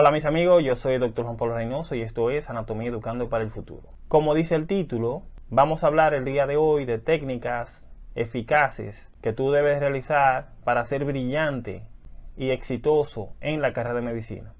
Hola mis amigos, yo soy el Dr. Juan Pablo Reynoso y esto es Anatomía Educando para el Futuro. Como dice el título, vamos a hablar el día de hoy de técnicas eficaces que tú debes realizar para ser brillante y exitoso en la carrera de medicina.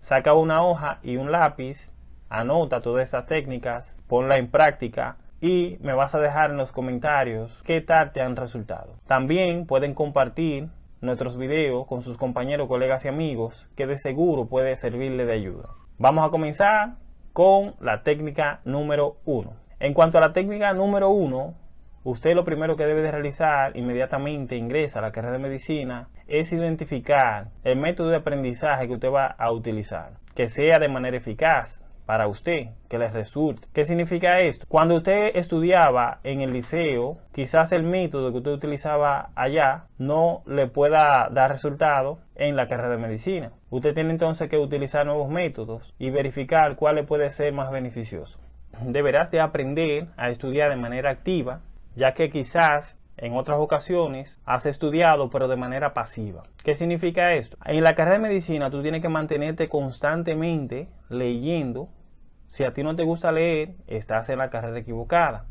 Saca una hoja y un lápiz, anota todas estas técnicas, ponla en práctica y me vas a dejar en los comentarios qué tal te han resultado. También pueden compartir nuestros videos con sus compañeros, colegas y amigos que de seguro puede servirle de ayuda. Vamos a comenzar con la técnica número uno. En cuanto a la técnica número uno, usted lo primero que debe de realizar inmediatamente ingresa a la carrera de medicina es identificar el método de aprendizaje que usted va a utilizar, que sea de manera eficaz, para usted, que les resulte. ¿Qué significa esto? Cuando usted estudiaba en el liceo, quizás el método que usted utilizaba allá no le pueda dar resultado en la carrera de medicina. Usted tiene entonces que utilizar nuevos métodos y verificar cuál le puede ser más beneficioso. Deberás de aprender a estudiar de manera activa, ya que quizás en otras ocasiones has estudiado pero de manera pasiva. ¿Qué significa esto? En la carrera de medicina tú tienes que mantenerte constantemente leyendo si a ti no te gusta leer, estás en la carrera equivocada.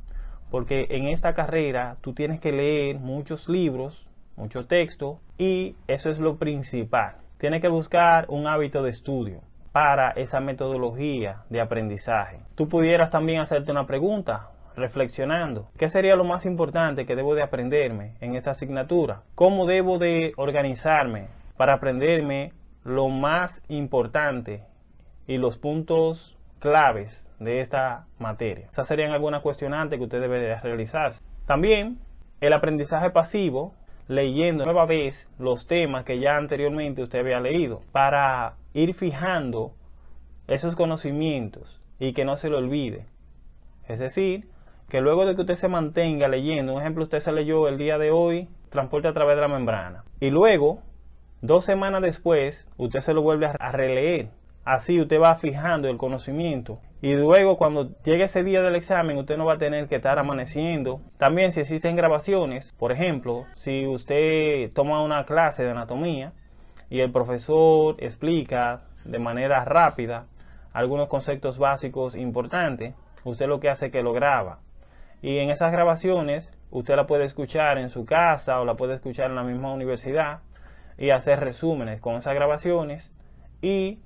Porque en esta carrera tú tienes que leer muchos libros, mucho texto y eso es lo principal. Tienes que buscar un hábito de estudio para esa metodología de aprendizaje. Tú pudieras también hacerte una pregunta reflexionando. ¿Qué sería lo más importante que debo de aprenderme en esta asignatura? ¿Cómo debo de organizarme para aprenderme lo más importante y los puntos claves de esta materia. Esas serían algunas cuestionantes que usted debe de realizar. También el aprendizaje pasivo, leyendo nueva vez los temas que ya anteriormente usted había leído, para ir fijando esos conocimientos y que no se lo olvide. Es decir, que luego de que usted se mantenga leyendo, un ejemplo, usted se leyó el día de hoy, transporte a través de la membrana, y luego, dos semanas después, usted se lo vuelve a releer Así usted va fijando el conocimiento y luego cuando llegue ese día del examen usted no va a tener que estar amaneciendo. También si existen grabaciones, por ejemplo, si usted toma una clase de anatomía y el profesor explica de manera rápida algunos conceptos básicos importantes, usted lo que hace es que lo graba. Y en esas grabaciones usted la puede escuchar en su casa o la puede escuchar en la misma universidad y hacer resúmenes con esas grabaciones y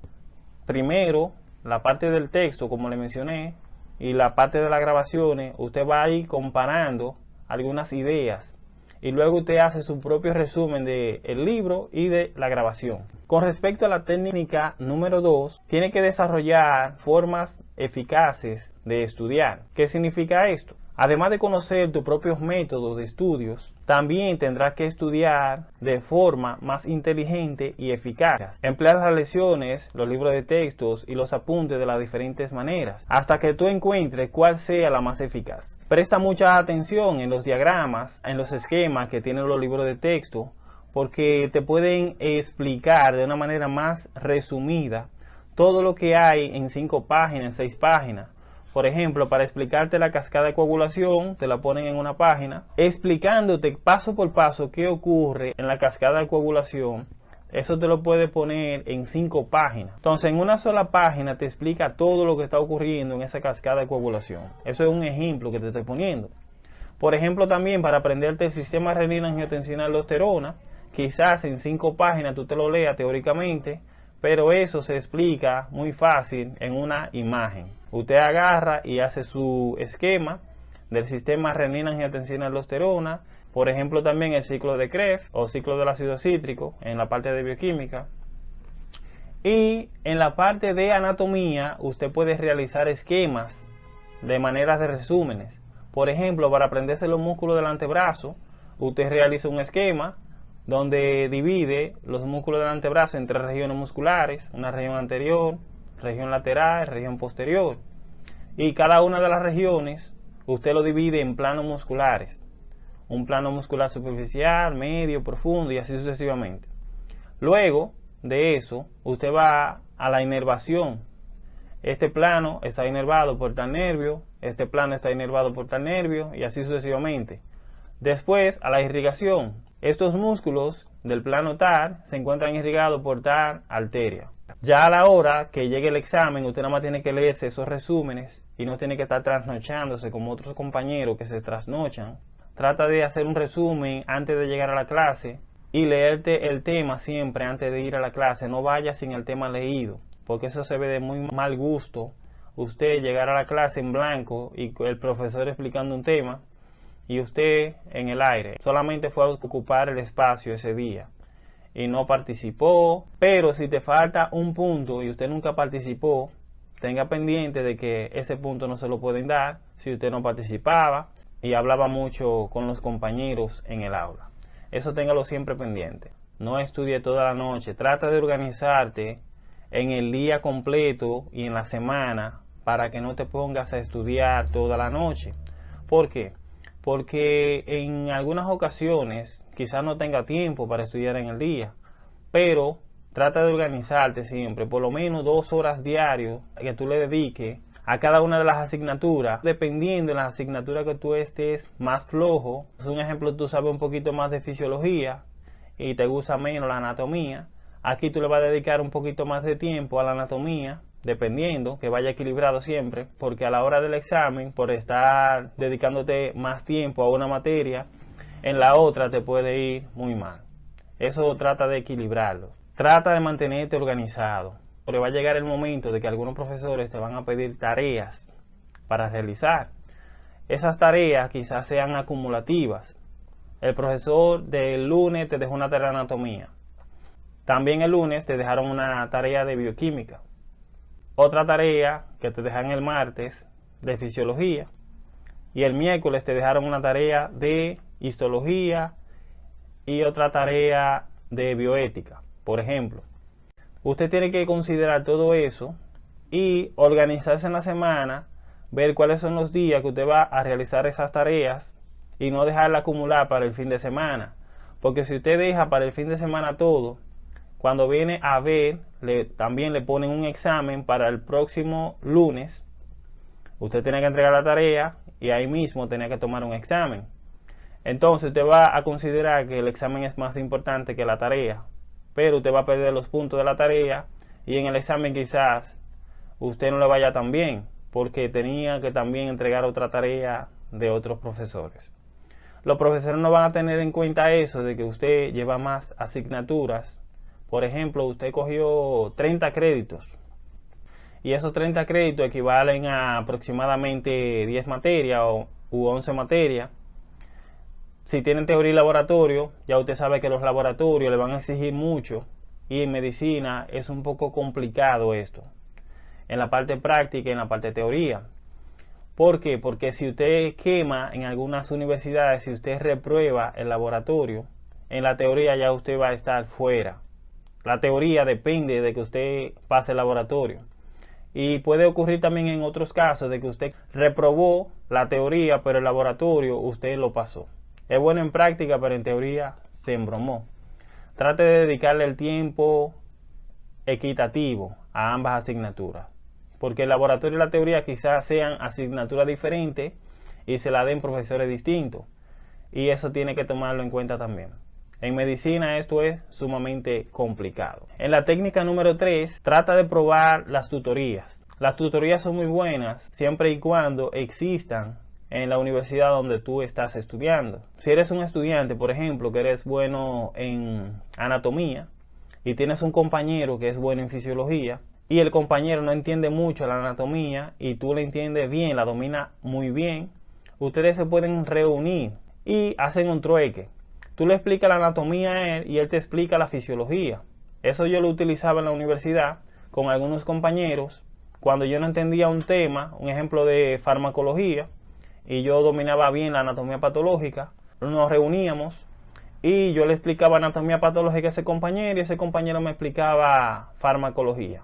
primero la parte del texto, como le mencioné, y la parte de las grabaciones, usted va a ir comparando algunas ideas y luego usted hace su propio resumen del el libro y de la grabación. Con respecto a la técnica número 2, tiene que desarrollar formas eficaces de estudiar. ¿Qué significa esto? Además de conocer tus propios métodos de estudios, también tendrás que estudiar de forma más inteligente y eficaz. Emplear las lecciones, los libros de textos y los apuntes de las diferentes maneras, hasta que tú encuentres cuál sea la más eficaz. Presta mucha atención en los diagramas, en los esquemas que tienen los libros de texto, porque te pueden explicar de una manera más resumida todo lo que hay en cinco páginas, en seis páginas por ejemplo, para explicarte la cascada de coagulación, te la ponen en una página, explicándote paso por paso qué ocurre en la cascada de coagulación. Eso te lo puede poner en cinco páginas. Entonces, en una sola página te explica todo lo que está ocurriendo en esa cascada de coagulación. Eso es un ejemplo que te estoy poniendo. Por ejemplo, también para aprenderte el sistema renina-angiotensina-aldosterona, quizás en cinco páginas tú te lo leas teóricamente, pero eso se explica muy fácil en una imagen. Usted agarra y hace su esquema del sistema renina-angiotensina-aldosterona, por ejemplo también el ciclo de Krebs o ciclo del ácido cítrico en la parte de bioquímica. Y en la parte de anatomía usted puede realizar esquemas de maneras de resúmenes. Por ejemplo, para aprenderse los músculos del antebrazo, usted realiza un esquema donde divide los músculos del antebrazo en tres regiones musculares, una región anterior, región lateral, región posterior. Y cada una de las regiones usted lo divide en planos musculares. Un plano muscular superficial, medio, profundo y así sucesivamente. Luego de eso, usted va a la inervación. Este plano está inervado por tal nervio, este plano está inervado por tal nervio y así sucesivamente. Después a la irrigación. Estos músculos del plano TAR se encuentran irrigados por tal arteria. Ya a la hora que llegue el examen, usted nada más tiene que leerse esos resúmenes y no tiene que estar trasnochándose como otros compañeros que se trasnochan. Trata de hacer un resumen antes de llegar a la clase y leerte el tema siempre antes de ir a la clase. No vaya sin el tema leído, porque eso se ve de muy mal gusto. Usted llegar a la clase en blanco y el profesor explicando un tema y usted en el aire. Solamente fue a ocupar el espacio ese día y no participó. Pero si te falta un punto y usted nunca participó, tenga pendiente de que ese punto no se lo pueden dar si usted no participaba y hablaba mucho con los compañeros en el aula. Eso téngalo siempre pendiente. No estudie toda la noche. Trata de organizarte en el día completo y en la semana para que no te pongas a estudiar toda la noche. ¿Por qué? Porque en algunas ocasiones quizás no tenga tiempo para estudiar en el día, pero trata de organizarte siempre, por lo menos dos horas diarias que tú le dediques a cada una de las asignaturas, dependiendo de las asignaturas que tú estés más flojo. Es un ejemplo, tú sabes un poquito más de fisiología y te gusta menos la anatomía. Aquí tú le vas a dedicar un poquito más de tiempo a la anatomía, dependiendo, que vaya equilibrado siempre, porque a la hora del examen, por estar dedicándote más tiempo a una materia, en la otra te puede ir muy mal. Eso trata de equilibrarlo. Trata de mantenerte organizado. Porque va a llegar el momento de que algunos profesores te van a pedir tareas para realizar. Esas tareas quizás sean acumulativas. El profesor del lunes te dejó una tarea de anatomía. También el lunes te dejaron una tarea de bioquímica. Otra tarea que te dejan el martes de fisiología. Y el miércoles te dejaron una tarea de histología y otra tarea de bioética, por ejemplo. Usted tiene que considerar todo eso y organizarse en la semana, ver cuáles son los días que usted va a realizar esas tareas y no dejarla acumular para el fin de semana. Porque si usted deja para el fin de semana todo, cuando viene a ver, también le ponen un examen para el próximo lunes. Usted tiene que entregar la tarea y ahí mismo tiene que tomar un examen. Entonces usted va a considerar que el examen es más importante que la tarea pero usted va a perder los puntos de la tarea y en el examen quizás usted no le vaya tan bien porque tenía que también entregar otra tarea de otros profesores. Los profesores no van a tener en cuenta eso de que usted lleva más asignaturas. Por ejemplo, usted cogió 30 créditos y esos 30 créditos equivalen a aproximadamente 10 materias o, u 11 materias si tienen teoría y laboratorio, ya usted sabe que los laboratorios le van a exigir mucho y en medicina es un poco complicado esto. En la parte práctica y en la parte teoría. ¿Por qué? Porque si usted quema en algunas universidades, si usted reprueba el laboratorio, en la teoría ya usted va a estar fuera. La teoría depende de que usted pase el laboratorio. Y puede ocurrir también en otros casos de que usted reprobó la teoría, pero el laboratorio usted lo pasó. Es bueno en práctica, pero en teoría se embromó. Trate de dedicarle el tiempo equitativo a ambas asignaturas. Porque el laboratorio y la teoría quizás sean asignaturas diferentes y se la den profesores distintos. Y eso tiene que tomarlo en cuenta también. En medicina esto es sumamente complicado. En la técnica número 3, trata de probar las tutorías. Las tutorías son muy buenas siempre y cuando existan en la universidad donde tú estás estudiando. Si eres un estudiante, por ejemplo, que eres bueno en anatomía y tienes un compañero que es bueno en fisiología y el compañero no entiende mucho la anatomía y tú le entiendes bien, la domina muy bien, ustedes se pueden reunir y hacen un trueque. Tú le explicas la anatomía a él y él te explica la fisiología. Eso yo lo utilizaba en la universidad con algunos compañeros cuando yo no entendía un tema, un ejemplo de farmacología, y yo dominaba bien la anatomía patológica, nos reuníamos y yo le explicaba anatomía patológica a ese compañero y ese compañero me explicaba farmacología.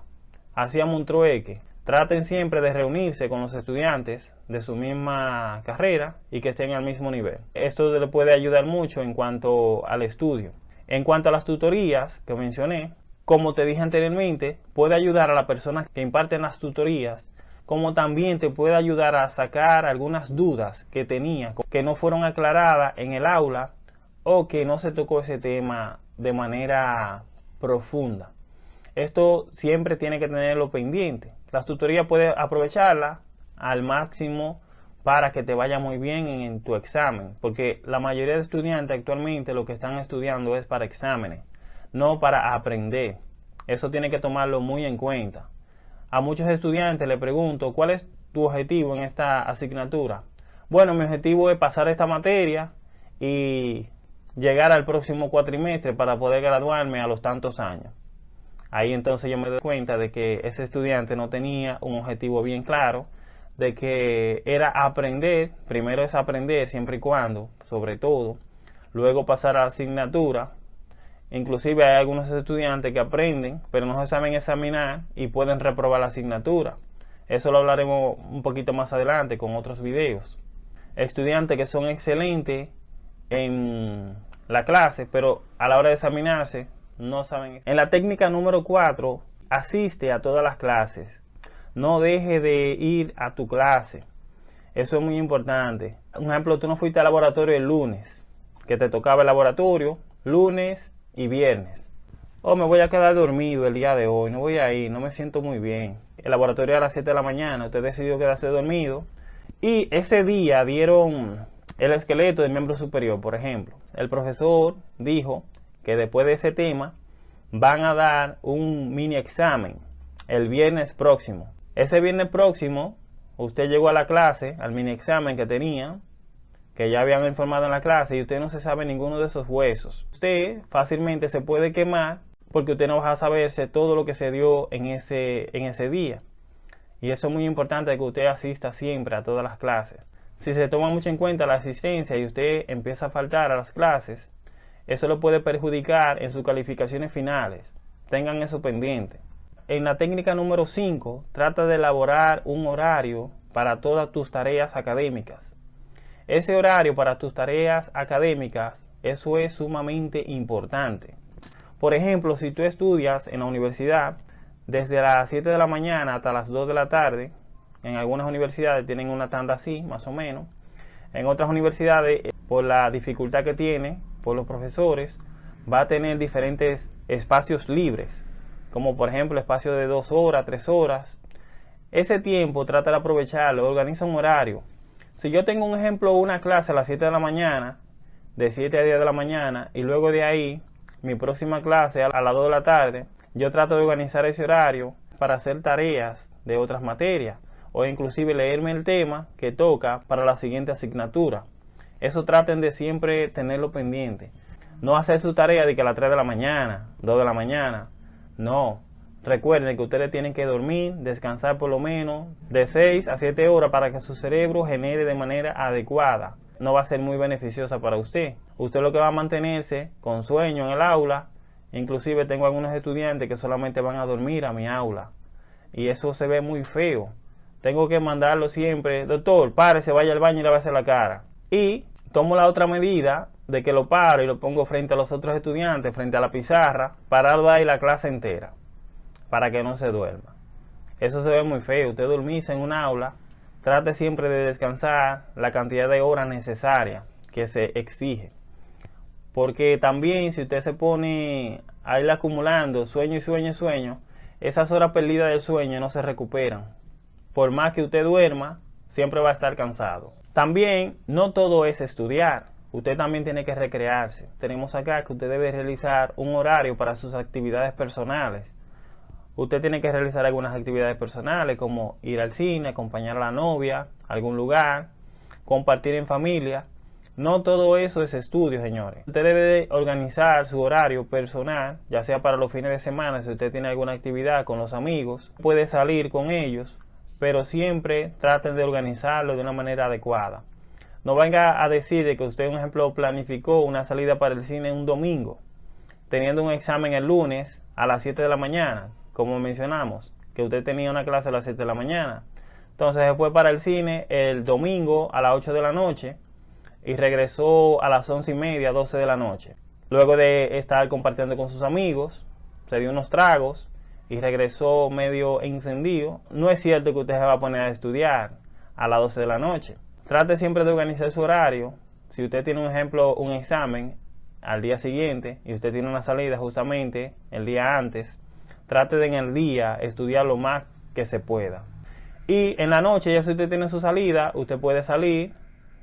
Hacíamos un trueque. Traten siempre de reunirse con los estudiantes de su misma carrera y que estén al mismo nivel. Esto le puede ayudar mucho en cuanto al estudio. En cuanto a las tutorías que mencioné, como te dije anteriormente, puede ayudar a la persona que imparten las tutorías como también te puede ayudar a sacar algunas dudas que tenía, que no fueron aclaradas en el aula o que no se tocó ese tema de manera profunda. Esto siempre tiene que tenerlo pendiente. Las tutorías puedes aprovecharla al máximo para que te vaya muy bien en, tu examen, porque la mayoría de estudiantes actualmente lo que están estudiando es para exámenes, no para aprender. Eso tiene que tomarlo muy en cuenta. A muchos estudiantes le pregunto, ¿cuál es tu objetivo en esta asignatura? Bueno, mi objetivo es pasar esta materia y llegar al próximo cuatrimestre para poder graduarme a los tantos años. Ahí entonces yo me doy cuenta de que ese estudiante no tenía un objetivo bien claro de que era aprender, primero es aprender siempre y cuando, sobre todo, luego pasar a la asignatura. Inclusive hay algunos estudiantes que aprenden, pero no se saben examinar y pueden reprobar la asignatura. Eso lo hablaremos un poquito más adelante con otros videos. Estudiantes que son excelentes en la clase, pero a la hora de examinarse no saben. En la técnica número 4, asiste a todas las clases no deje de ir a tu clase. Eso es muy importante. Un ejemplo, tú no fuiste al laboratorio el lunes, que te tocaba el laboratorio, lunes y viernes. O oh, me voy a quedar dormido el día de hoy, no voy a ir, no me siento muy bien. El laboratorio a las 7 de la mañana, usted decidió quedarse dormido. Y ese día dieron el esqueleto del miembro superior, por ejemplo. El profesor dijo que después de ese tema van a dar un mini examen el viernes próximo. Ese viernes próximo, usted llegó a la clase, al mini examen que tenía, que ya habían informado en la clase, y usted no se sabe ninguno de esos huesos. Usted fácilmente se puede quemar porque usted no va a saberse todo lo que se dio en ese, en ese día. Y eso es muy importante que usted asista siempre a todas las clases. Si se toma mucho en cuenta la asistencia y usted empieza a faltar a las clases, eso lo puede perjudicar en sus calificaciones finales. Tengan eso pendiente. En la técnica número 5, trata de elaborar un horario para todas tus tareas académicas. Ese horario para tus tareas académicas, eso es sumamente importante. Por ejemplo, si tú estudias en la universidad desde las 7 de la mañana hasta las 2 de la tarde, en algunas universidades tienen una tanda así, más o menos. En otras universidades, por la dificultad que tiene, los profesores, va a tener diferentes espacios libres como por ejemplo espacio de dos horas, tres horas. Ese tiempo trata de aprovecharlo, organiza un horario. Si yo tengo un ejemplo, una clase a las 7 de la mañana, de 7 a 10 de la mañana, y luego de ahí mi próxima clase a las 2 de la tarde, yo trato de organizar ese horario para hacer tareas de otras materias o inclusive leerme el tema que toca para la siguiente asignatura. Eso traten de siempre tenerlo pendiente. No hacer su tarea de que a las 3 de la mañana, 2 de la mañana, no. Recuerden que ustedes tienen que dormir, descansar por lo menos de 6 a 7 horas para que su cerebro genere de manera adecuada. No va a ser muy beneficiosa para usted. Usted lo que va a mantenerse con sueño en el aula. Inclusive tengo algunos estudiantes que solamente van a dormir a mi aula. Y eso se ve muy feo. Tengo que mandarlo siempre, doctor, párese, vaya al baño y lávese la cara. Y tomo la otra medida de que lo paro y lo pongo frente a los otros estudiantes, frente a la pizarra, parado ahí la clase entera, para que no se duerma. Eso se ve muy feo. Usted dormirse en un aula, trate siempre de descansar la cantidad de horas necesarias que se exige. Porque también si usted se pone a ir acumulando sueño y sueño y sueño, esas horas perdidas del sueño no se recuperan. Por más que usted duerma, siempre va a estar cansado. También no todo es estudiar usted también tiene que recrearse. Tenemos acá que usted debe realizar un horario para sus actividades personales. Usted tiene que realizar algunas actividades personales como ir al cine, acompañar a la novia, a algún lugar, compartir en familia. No todo eso es estudio, señores. Usted debe organizar su horario personal, ya sea para los fines de semana, si usted tiene alguna actividad con los amigos, puede salir con ellos, pero siempre traten de organizarlo de una manera adecuada. No venga a decir que usted, un ejemplo, planificó una salida para el cine un domingo, teniendo un examen el lunes a las 7 de la mañana, como mencionamos, que usted tenía una clase a las 7 de la mañana. Entonces se fue para el cine el domingo a las 8 de la noche y regresó a las 11 y media, 12 de la noche. Luego de estar compartiendo con sus amigos, se dio unos tragos y regresó medio encendido. No es cierto que usted se va a poner a estudiar a las 12 de la noche. Trate siempre de organizar su horario. Si usted tiene un ejemplo, un examen al día siguiente y usted tiene una salida justamente el día antes, trate de en el día estudiar lo más que se pueda. Y en la noche, ya si usted tiene su salida, usted puede salir,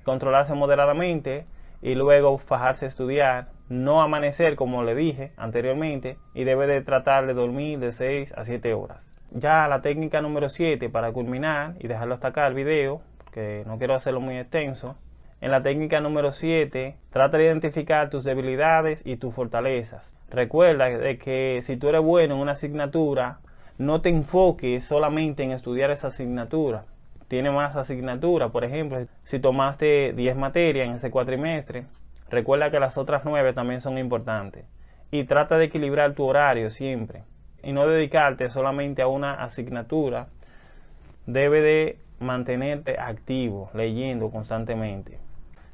controlarse moderadamente y luego fajarse a estudiar, no amanecer como le dije anteriormente y debe de tratar de dormir de 6 a 7 horas. Ya la técnica número 7 para culminar y dejarlo hasta acá el video, porque no quiero hacerlo muy extenso. En la técnica número 7, trata de identificar tus debilidades y tus fortalezas. Recuerda de que si tú eres bueno en una asignatura, no te enfoques solamente en estudiar esa asignatura. Tiene más asignaturas, por ejemplo, si tomaste 10 materias en ese cuatrimestre, recuerda que las otras 9 también son importantes. Y trata de equilibrar tu horario siempre y no dedicarte solamente a una asignatura. Debe de mantenerte activo, leyendo constantemente.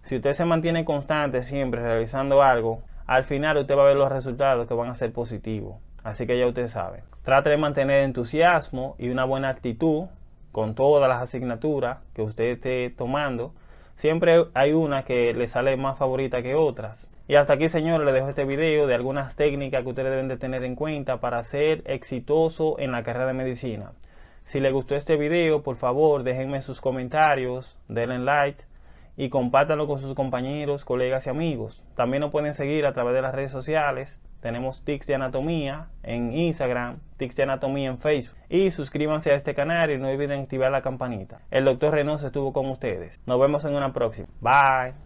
Si usted se mantiene constante siempre realizando algo, al final usted va a ver los resultados que van a ser positivos. Así que ya usted sabe. Trate de mantener entusiasmo y una buena actitud con todas las asignaturas que usted esté tomando. Siempre hay una que le sale más favorita que otras. Y hasta aquí, señores, les dejo este video de algunas técnicas que ustedes deben de tener en cuenta para ser exitoso en la carrera de medicina. Si les gustó este video, por favor, déjenme sus comentarios, denle like y compártanlo con sus compañeros, colegas y amigos. También nos pueden seguir a través de las redes sociales. Tenemos Tics de Anatomía en Instagram, Tics de Anatomía en Facebook. Y suscríbanse a este canal y no olviden activar la campanita. El doctor Reynoso estuvo con ustedes. Nos vemos en una próxima. Bye.